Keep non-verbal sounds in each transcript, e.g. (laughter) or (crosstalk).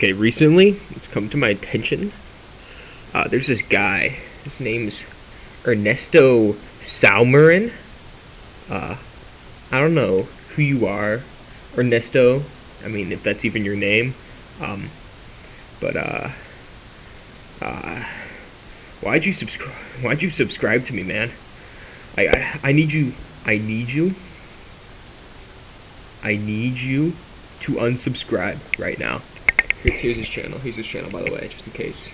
Okay, recently it's come to my attention. Uh, there's this guy. His name's Ernesto Salmarin. Uh, I don't know who you are, Ernesto. I mean, if that's even your name. Um, but uh, uh, why'd you subscribe? Why'd you subscribe to me, man? I, I I need you. I need you. I need you to unsubscribe right now. Here's, his channel. Here's his channel, by the way, just in case,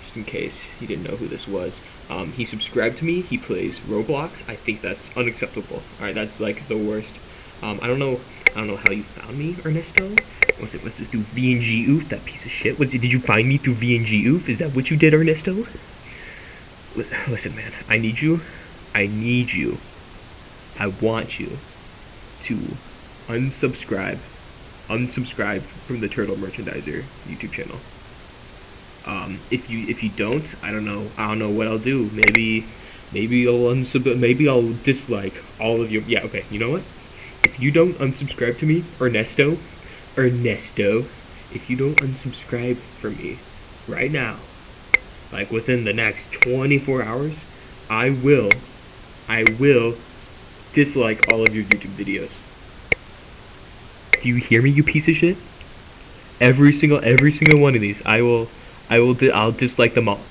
just in case you didn't know who this was. Um, he subscribed to me. He plays Roblox. I think that's unacceptable. All right, that's like the worst. Um, I don't know. I don't know how you found me, Ernesto. Was it was it through VNG Oof? That piece of shit. Was it, did you find me through VNG Oof? Is that what you did, Ernesto? Listen, man. I need you. I need you. I want you to unsubscribe unsubscribe from the Turtle Merchandiser YouTube channel. Um, if you if you don't, I don't know. I don't know what I'll do. Maybe maybe I'll unsub maybe I'll dislike all of your yeah. Okay, you know what? If you don't unsubscribe to me, Ernesto, Ernesto, if you don't unsubscribe from me right now, like within the next 24 hours, I will, I will dislike all of your YouTube videos. Do you hear me, you piece of shit? Every single, every single one of these, I will, I will, di I'll dislike them all.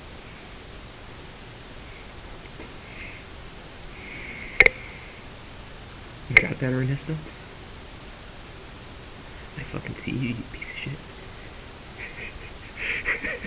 You got that, Ernesto? I fucking see you, you piece of shit. (laughs)